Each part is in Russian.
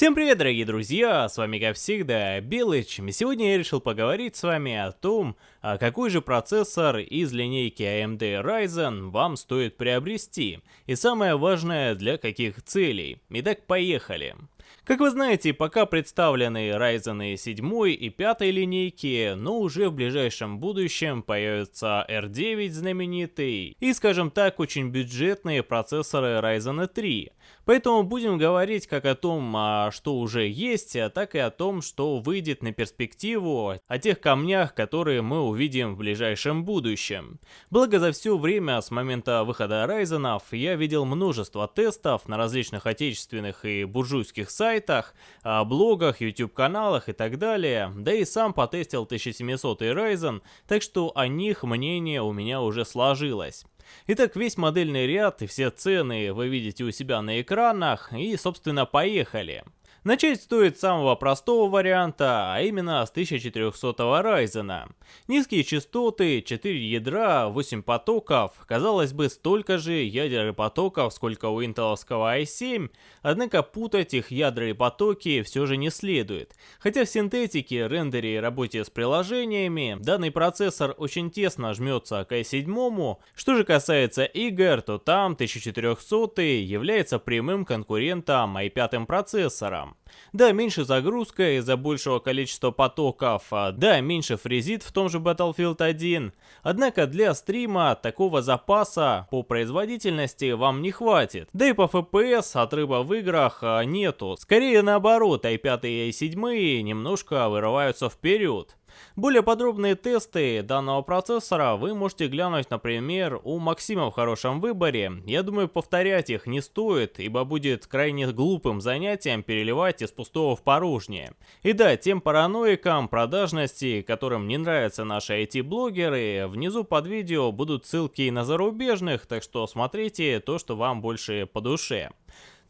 Всем привет, дорогие друзья, с вами как всегда Белыч, и сегодня я решил поговорить с вами о том, а какой же процессор из линейки AMD Ryzen вам стоит приобрести, и самое важное, для каких целей. Итак, поехали. Как вы знаете, пока представлены Ryzen 7 и 5 линейки, но уже в ближайшем будущем появится R9 знаменитый и, скажем так, очень бюджетные процессоры Ryzen 3. Поэтому будем говорить как о том, а, что уже есть, а так и о том, что выйдет на перспективу, о тех камнях, которые мы увидим в ближайшем будущем. Благо за все время с момента выхода Ryzen я видел множество тестов на различных отечественных и буржуйских сайтах, а, блогах, YouTube каналах и так далее. Да и сам потестил 1700 Ryzen, так что о них мнение у меня уже сложилось. Итак, весь модельный ряд и все цены вы видите у себя на экранах и, собственно, поехали. Начать стоит с самого простого варианта, а именно с 1400 Ryzen. Низкие частоты, 4 ядра, 8 потоков, казалось бы столько же ядер и потоков, сколько у интеловского i7, однако путать их ядра и потоки все же не следует. Хотя в синтетике, рендере и работе с приложениями данный процессор очень тесно жмется к i7, что же касается игр, то там 1400 является прямым конкурентом i5 процессором. Да, меньше загрузка из-за большего количества потоков, да, меньше фрезит в том же Battlefield 1. Однако для стрима такого запаса по производительности вам не хватит. Да и по FPS отрыва в играх а, нету. Скорее наоборот, i5 и i7 немножко вырываются вперед. Более подробные тесты данного процессора вы можете глянуть, например, у Максима в хорошем выборе. Я думаю, повторять их не стоит, ибо будет крайне глупым занятием переливать из пустого в порожнее. И да, тем параноикам продажности, которым не нравятся наши IT-блогеры, внизу под видео будут ссылки на зарубежных, так что смотрите то, что вам больше по душе.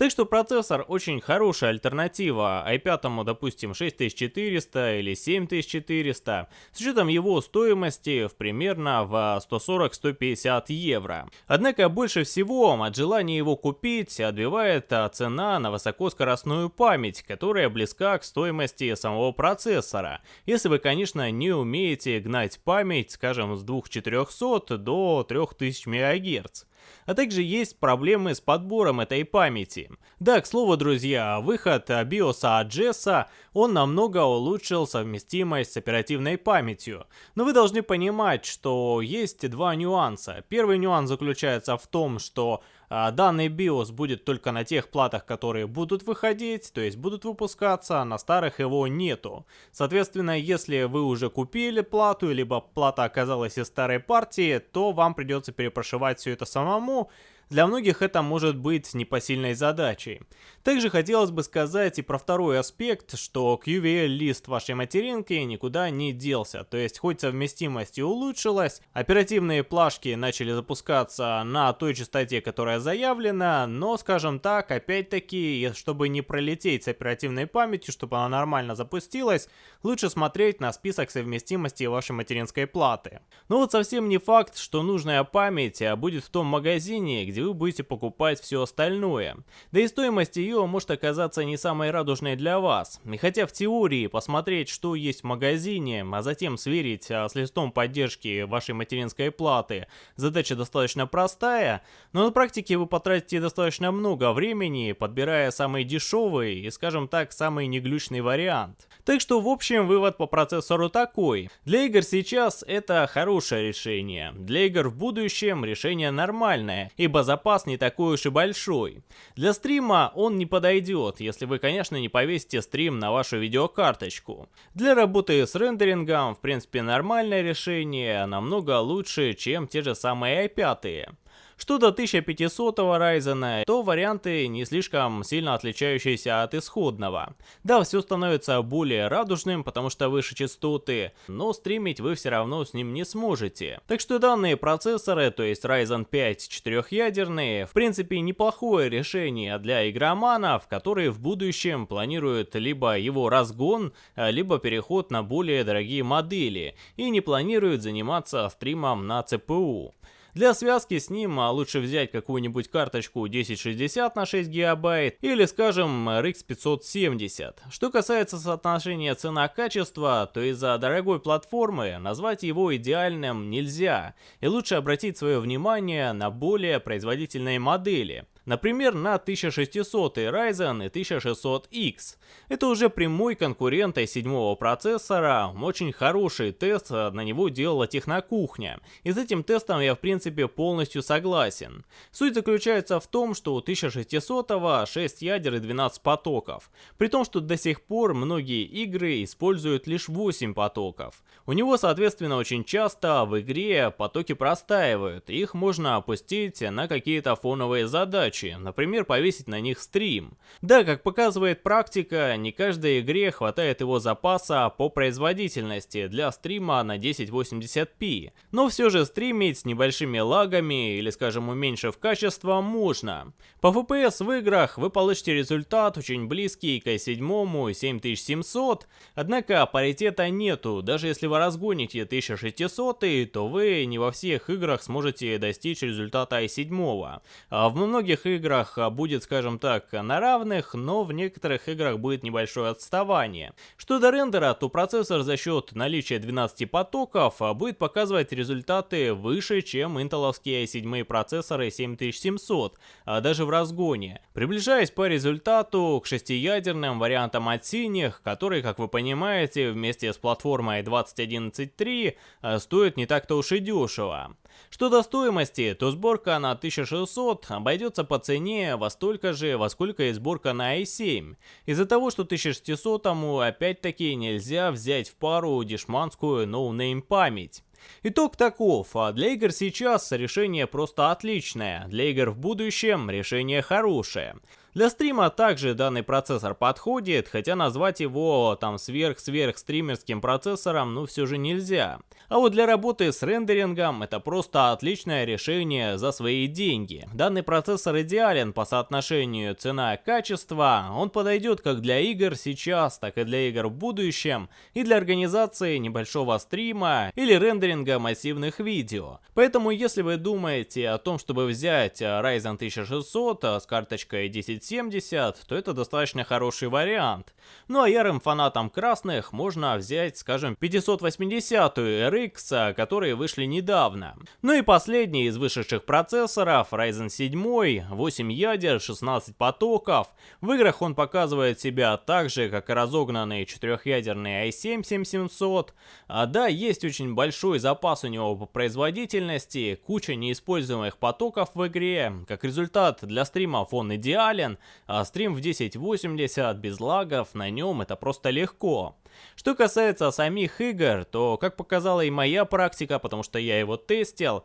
Так что процессор очень хорошая альтернатива i5, допустим, 6400 или 7400, с учетом его стоимости в примерно в 140-150 евро. Однако больше всего от желания его купить отбивает цена на высокоскоростную память, которая близка к стоимости самого процессора. Если вы, конечно, не умеете гнать память, скажем, с 2400 до 3000 МГц. А также есть проблемы с подбором этой памяти. Да, к слову, друзья, выход BIOS JES, он намного улучшил совместимость с оперативной памятью. Но вы должны понимать, что есть два нюанса. Первый нюанс заключается в том, что данный BIOS будет только на тех платах, которые будут выходить, то есть будут выпускаться, а на старых его нету. Соответственно, если вы уже купили плату, либо плата оказалась из старой партии, то вам придется перепрошивать все это самому, для многих это может быть непосильной задачей. Также хотелось бы сказать и про второй аспект, что QVL-лист вашей материнки никуда не делся, то есть хоть совместимость и улучшилась, оперативные плашки начали запускаться на той частоте, которая заявлена, но, скажем так, опять-таки, чтобы не пролететь с оперативной памятью, чтобы она нормально запустилась, лучше смотреть на список совместимости вашей материнской платы. Но вот совсем не факт, что нужная память будет в том магазине, где вы будете покупать все остальное. Да и стоимость ее может оказаться не самой радужной для вас. И хотя в теории посмотреть, что есть в магазине, а затем сверить а, с листом поддержки вашей материнской платы, задача достаточно простая, но на практике вы потратите достаточно много времени, подбирая самый дешевый и, скажем так, самый неглючный вариант. Так что, в общем, вывод по процессору такой. Для игр сейчас это хорошее решение. Для игр в будущем решение нормальное, ибо запас не такой уж и большой. Для стрима он не подойдет, если вы, конечно, не повесите стрим на вашу видеокарточку. Для работы с рендерингом, в принципе, нормальное решение, намного лучше, чем те же самые i5. Что до 1500 Ryzen, то варианты не слишком сильно отличающиеся от исходного. Да, все становится более радужным, потому что выше частоты, но стримить вы все равно с ним не сможете. Так что данные процессоры, то есть Ryzen 5 четырехъядерные, в принципе неплохое решение для игроманов, которые в будущем планируют либо его разгон, либо переход на более дорогие модели и не планируют заниматься стримом на CPU. Для связки с ним а, лучше взять какую-нибудь карточку 1060 на 6 гигабайт или, скажем, RX 570. Что касается соотношения цена-качество, то из-за дорогой платформы назвать его идеальным нельзя, и лучше обратить свое внимание на более производительные модели. Например, на 1600 Ryzen и 1600X. Это уже прямой конкурент i7 процессора, очень хороший тест на него делала Технокухня, и с этим тестом я в принципе полностью согласен. Суть заключается в том, что у 1600 6 ядер и 12 потоков, при том, что до сих пор многие игры используют лишь 8 потоков. У него соответственно очень часто в игре потоки простаивают, их можно опустить на какие-то фоновые задачи, задачи, например, повесить на них стрим. Да, как показывает практика, не каждой игре хватает его запаса по производительности для стрима на 1080p, но все же стримить с небольшими лагами или, скажем, уменьшив качество можно. По FPS в играх вы получите результат очень близкий к i7 7700, однако паритета нету, даже если вы разгоните 1600, то вы не во всех играх сможете достичь результата i7. А в многих некоторых играх а, будет, скажем так, на равных, но в некоторых играх будет небольшое отставание. Что до рендера, то процессор за счет наличия 12 потоков а, будет показывать результаты выше, чем интеловские i7 процессоры 7700, а даже в разгоне. Приближаясь по результату к шестиядерным вариантам от синих, которые, как вы понимаете, вместе с платформой 2011.3 а, стоят не так-то уж и дешево. Что до стоимости, то сборка на 1600 обойдется по цене во столько же, во сколько и сборка на i7. Из-за того, что 1600 опять-таки нельзя взять в пару дешманскую no-name память. Итог таков, а для игр сейчас решение просто отличное, для игр в будущем решение хорошее. Для стрима также данный процессор подходит, хотя назвать его там сверх-сверх стримерским процессором ну все же нельзя. А вот для работы с рендерингом это просто отличное решение за свои деньги. Данный процессор идеален по соотношению цена-качество, он подойдет как для игр сейчас, так и для игр в будущем, и для организации небольшого стрима или рендеринга массивных видео. Поэтому если вы думаете о том, чтобы взять Ryzen 1600 с карточкой 10 1070, то это достаточно хороший вариант. Ну а ярым фанатам красных можно взять, скажем, 580 RX, которые вышли недавно. Ну и последний из вышедших процессоров, Ryzen 7, 8 ядер, 16 потоков. В играх он показывает себя так же, как и разогнанный четырехъядерный i7 7700. А да, есть очень большой запас у него по производительности, куча неиспользуемых потоков в игре. Как результат, для стримов он идеален, а стрим в 1080 без лагов на нем это просто легко. Что касается самих игр, то, как показала и моя практика, потому что я его тестил,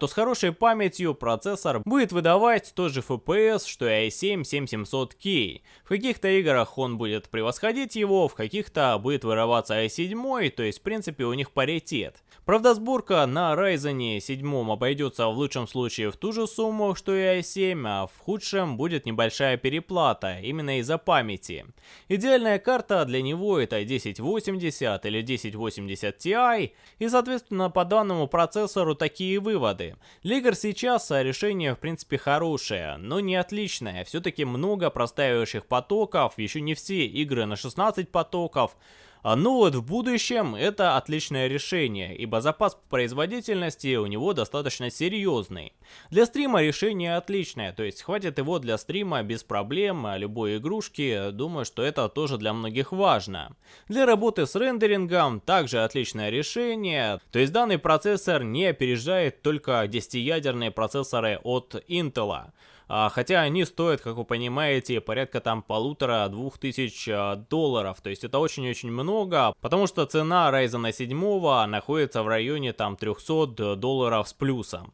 то с хорошей памятью процессор будет выдавать тот же FPS, что и i7 7700K. В каких-то играх он будет превосходить его, в каких-то будет вырываться i7, то есть в принципе у них паритет. Правда сборка на Ryzen 7 обойдется в лучшем случае в ту же сумму, что и i7, а в худшем будет небольшая переплата, именно из-за памяти. Идеальная карта для него это 1080 или 1080 Ti, и соответственно по данному процессору такие выводы. Для игр сейчас решение в принципе хорошее, но не отличное, все-таки много простаивающих потоков, еще не все игры на 16 потоков, а, ну вот в будущем это отличное решение, ибо запас производительности у него достаточно серьезный. Для стрима решение отличное, то есть хватит его для стрима без проблем, а любой игрушки, думаю, что это тоже для многих важно. Для работы с рендерингом также отличное решение, то есть данный процессор не опережает только 10-ядерные процессоры от Intel. А, хотя они стоят, как вы понимаете, порядка там полутора-двух тысяч а, долларов. То есть это очень-очень много, потому что цена Ryzen 7 находится в районе там 300 долларов с плюсом.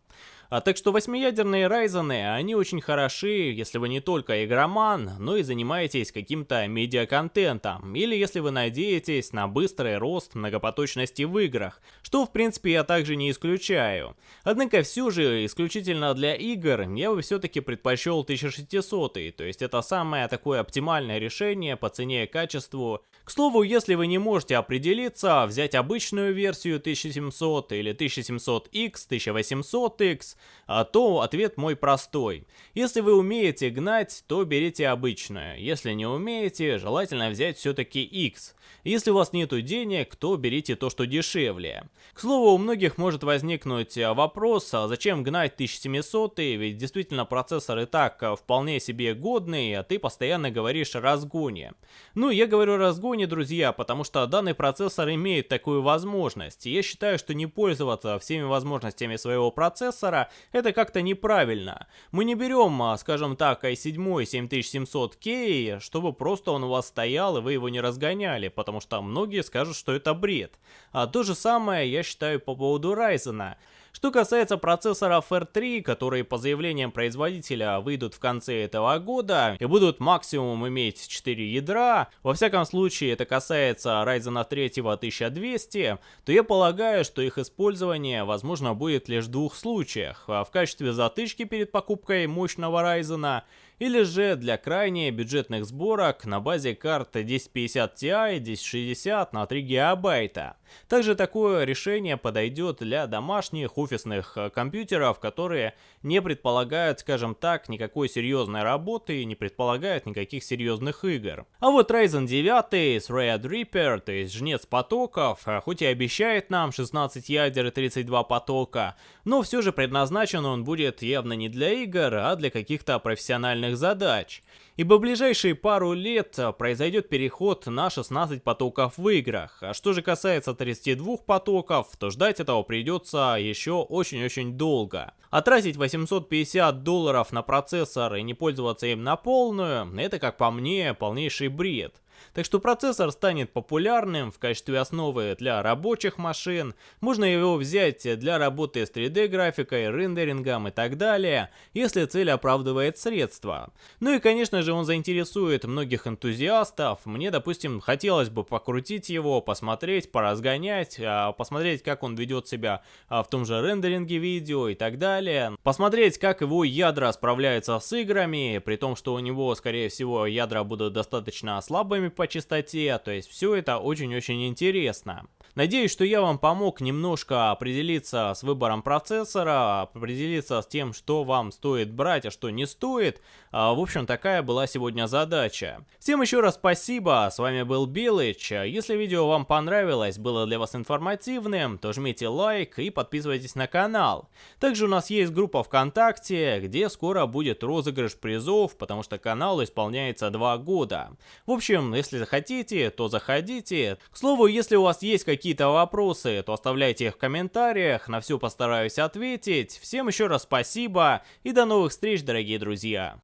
А так что восьмиядерные Ryzen, они очень хороши, если вы не только игроман, но и занимаетесь каким-то медиаконтентом, или если вы надеетесь на быстрый рост многопоточности в играх, что в принципе я также не исключаю. Однако все же, исключительно для игр, я бы все-таки предпочел 1600, то есть это самое такое оптимальное решение по цене и качеству. К слову, если вы не можете определиться, взять обычную версию 1700 или 1700X, 1800X, а, то ответ мой простой. Если вы умеете гнать, то берите обычную. Если не умеете, желательно взять все-таки X. Если у вас нету денег, то берите то, что дешевле. К слову, у многих может возникнуть а, вопрос, а зачем гнать 1700, ведь действительно процессор и так а, вполне себе годный, а ты постоянно говоришь о разгоне. Ну, я говорю о разгоне, друзья, потому что данный процессор имеет такую возможность. Я считаю, что не пользоваться всеми возможностями своего процессора, это как-то неправильно. Мы не берем, а, скажем так, i7 7700K, чтобы просто он у вас стоял и вы его не разгоняли, потому что многие скажут, что это бред. А то же самое я считаю по поводу Ryzen. Что касается процессоров R3, которые по заявлениям производителя выйдут в конце этого года и будут максимум иметь 4 ядра, во всяком случае это касается Ryzen 3 1200, то я полагаю, что их использование возможно будет лишь в двух случаях. В качестве затычки перед покупкой мощного Ryzen или же для крайне бюджетных сборок на базе карт 1050 Ti, 1060 на 3 гигабайта. Также такое решение подойдет для домашних офисных э, компьютеров, которые не предполагают, скажем так, никакой серьезной работы и не предполагают никаких серьезных игр. А вот Ryzen 9 с Red Reaper, то есть жнец потоков, э, хоть и обещает нам 16 ядер и 32 потока, но все же предназначен он будет явно не для игр, а для каких-то профессиональных главных задач, ибо в ближайшие пару лет а, произойдет переход на 16 потоков в играх. А что же касается 32 потоков, то ждать этого придется еще очень-очень долго. А тратить 850 долларов на процессор и не пользоваться им на полную, это как по мне полнейший бред. Так что процессор станет популярным в качестве основы для рабочих машин, можно его взять для работы с 3D графикой, рендерингом и так далее, если цель оправдывает средства. Ну и конечно же он заинтересует многих энтузиастов, мне допустим хотелось бы покрутить его, посмотреть, поразгонять, а, посмотреть как он ведет себя а, в том же рендеринге видео и так далее, посмотреть как его ядра справляются с играми, при том что у него скорее всего ядра будут достаточно слабыми по частоте, то есть все это очень-очень интересно. Надеюсь, что я вам помог немножко определиться с выбором процессора, определиться с тем, что вам стоит брать, а что не стоит. А, в общем, такая была сегодня задача. Всем еще раз спасибо, с вами был Билыч. Если видео вам понравилось, было для вас информативным, то жмите лайк и подписывайтесь на канал. Также у нас есть группа ВКонтакте, где скоро будет розыгрыш призов, потому что каналу исполняется 2 года. В общем, если захотите, то заходите. К слову, если у вас есть какие-то вопросы, то оставляйте их в комментариях, на все постараюсь ответить. Всем еще раз спасибо и до новых встреч, дорогие друзья.